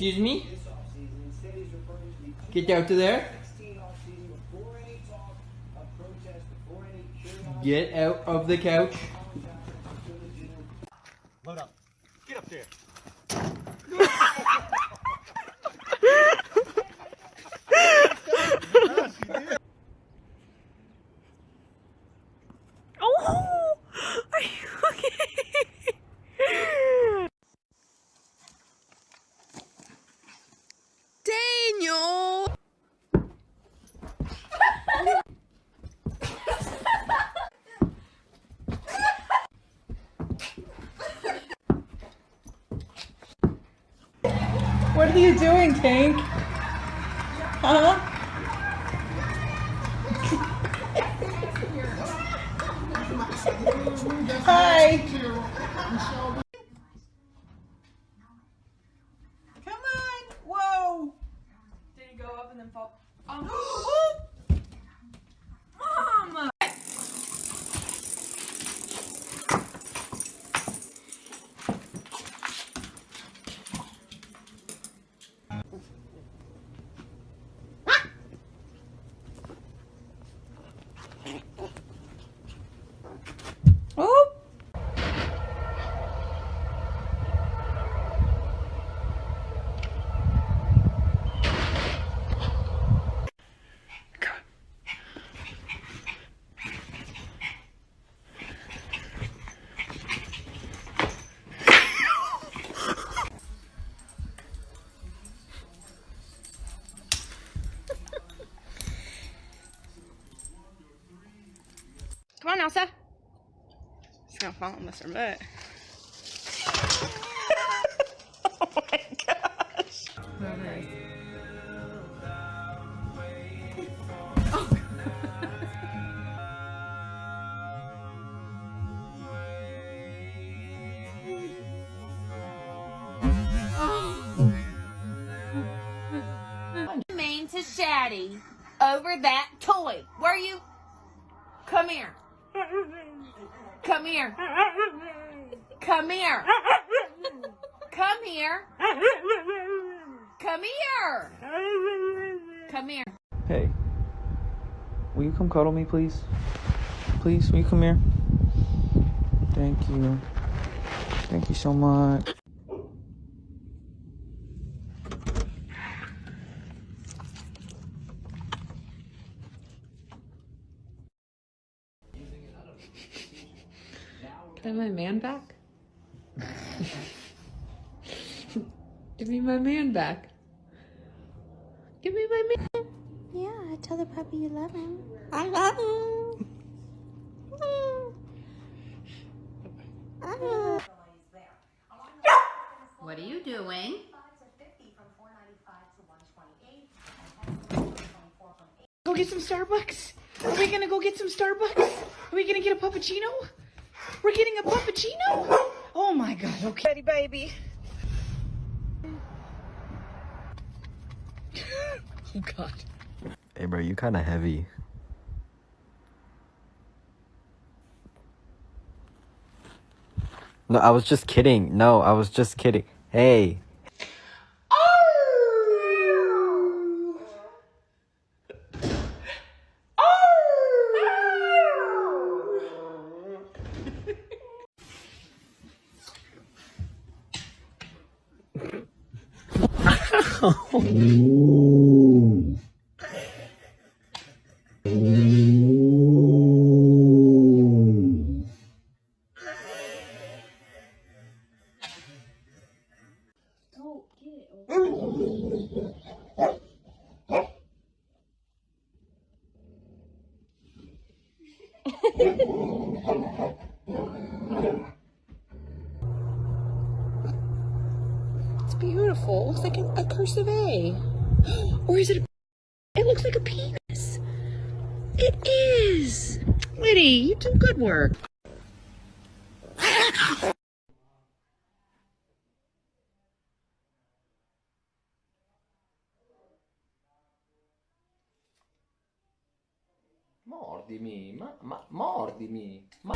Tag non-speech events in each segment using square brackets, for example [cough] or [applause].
Excuse me? Get out to there. Get out of the couch. Load up. Get up there. Oh, are you okay? Daniel. What are you doing, Tank? Huh? Hi. Come on. Whoa. Did he go up and then fall? Um, [gasps] Mom! Oh. Come on, Elsa. She's gonna fall on this her butt. mean to Shaddy over that toy. Where are you? Come here. Come here. Come here. Come here. Come here. Come here. Hey. Will you come cuddle me, please? Please, will you come here? Thank you. Thank you so much. My man back? Give me my man back. Give me my man. Yeah, tell the puppy you love him. I love him. What are you doing? Go get some Starbucks. Are we gonna go get some Starbucks? Are we gonna get a puppuccino? We're getting a puppuccino? Oh my god, okay. Ready, baby. [laughs] oh god. Hey, bro, you kind of heavy. No, I was just kidding. No, I was just kidding. Hey. It is. Liddy, you do good work. Mordimi, ma, ma mordimi. Ma...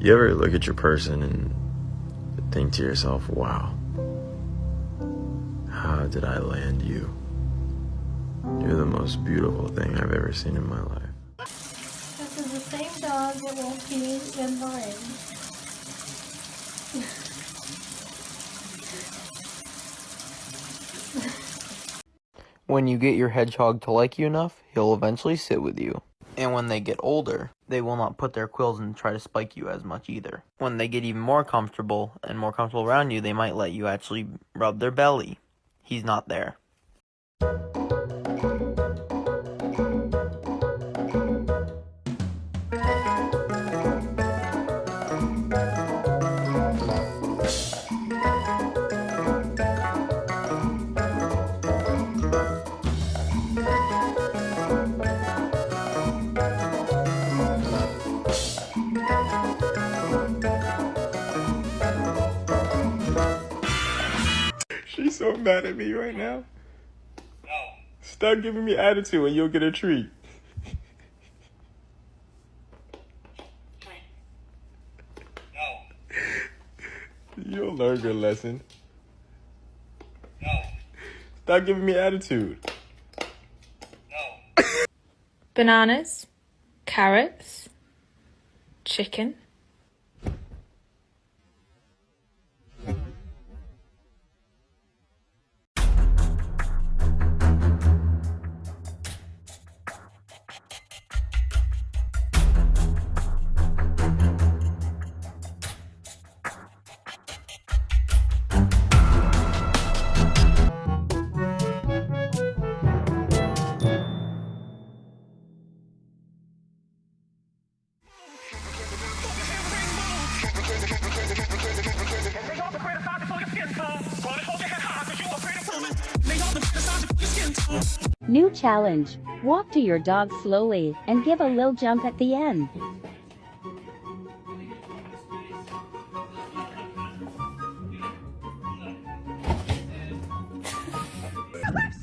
You ever look at your person and think to yourself, wow, how did I land you? You're the most beautiful thing I've ever seen in my life. This is the same dog that won't be in mine. [laughs] When you get your hedgehog to like you enough, he'll eventually sit with you. And when they get older, they will not put their quills and try to spike you as much either. When they get even more comfortable and more comfortable around you, they might let you actually rub their belly. He's not there. Mad at me right now. Stop giving me attitude and you'll get a treat. You'll learn your lesson. Stop giving me attitude. bananas, carrots, chicken, challenge. Walk to your dog slowly and give a little jump at the end. [laughs]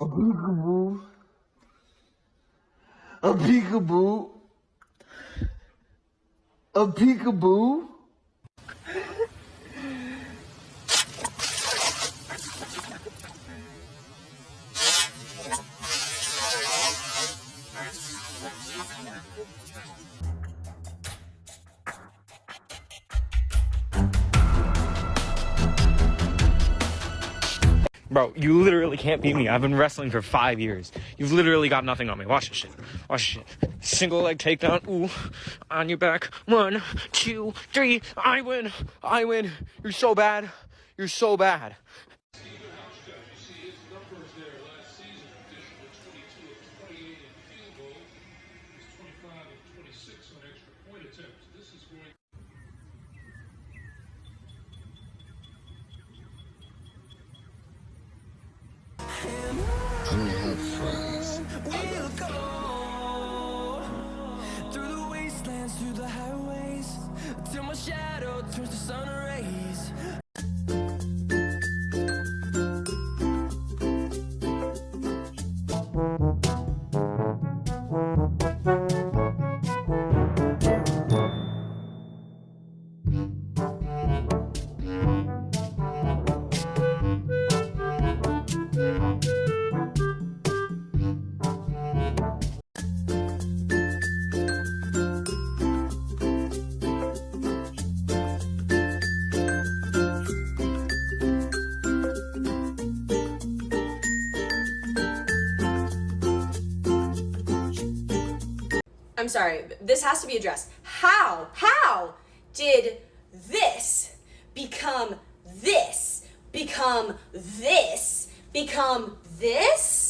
A peekaboo. A peekaboo. A peekaboo. Bro, you literally can't beat me. I've been wrestling for five years. You've literally got nothing on me. Watch this shit. Watch this shit. Single leg takedown. Ooh. On your back. One, two, three. I win. I win. You're so bad. You're so bad. Don't have friends. Through the wastelands, through the highways, till my shadow turns to sun rays. Sorry, this has to be addressed. How, how did this become this, become this, become this?